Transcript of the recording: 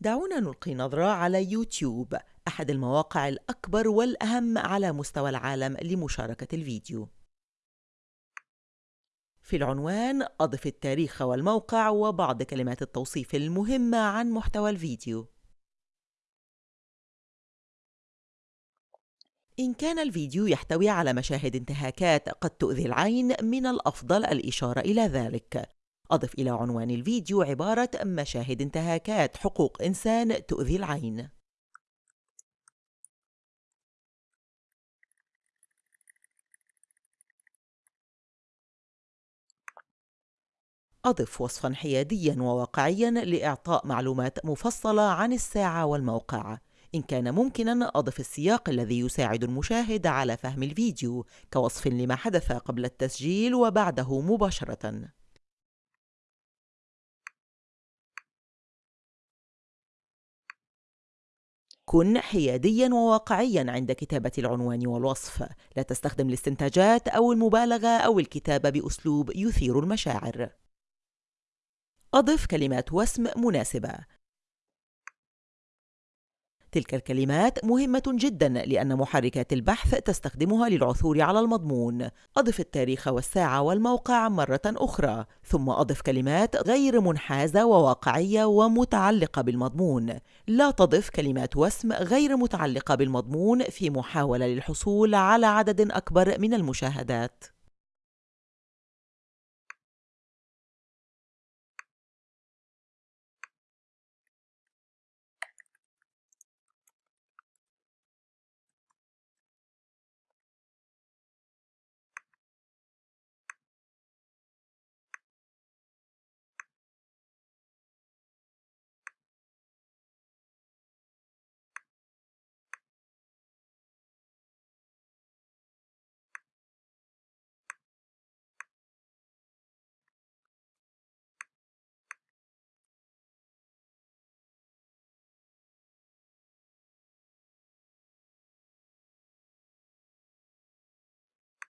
دعونا نلقي نظرة على يوتيوب أحد المواقع الأكبر والأهم على مستوى العالم لمشاركة الفيديو. في العنوان أضف التاريخ والموقع وبعض كلمات التوصيف المهمة عن محتوى الفيديو. إن كان الفيديو يحتوي على مشاهد انتهاكات قد تؤذي العين من الأفضل الإشارة إلى ذلك. أضف إلى عنوان الفيديو عبارة مشاهد انتهاكات حقوق إنسان تؤذي العين. أضف وصفاً حيادياً وواقعياً لإعطاء معلومات مفصلة عن الساعة والموقع. إن كان ممكناً أضف السياق الذي يساعد المشاهد على فهم الفيديو كوصف لما حدث قبل التسجيل وبعده مباشرة. كن حياديا وواقعيا عند كتابة العنوان والوصف. لا تستخدم الاستنتاجات أو المبالغة أو الكتابة بأسلوب يثير المشاعر. أضف كلمات وسم مناسبة. تلك الكلمات مهمة جدا لأن محركات البحث تستخدمها للعثور على المضمون. أضف التاريخ والساعة والموقع مرة أخرى ثم أضف كلمات غير منحازة وواقعية ومتعلقة بالمضمون. لا تضف كلمات وسم غير متعلقة بالمضمون في محاولة للحصول على عدد أكبر من المشاهدات.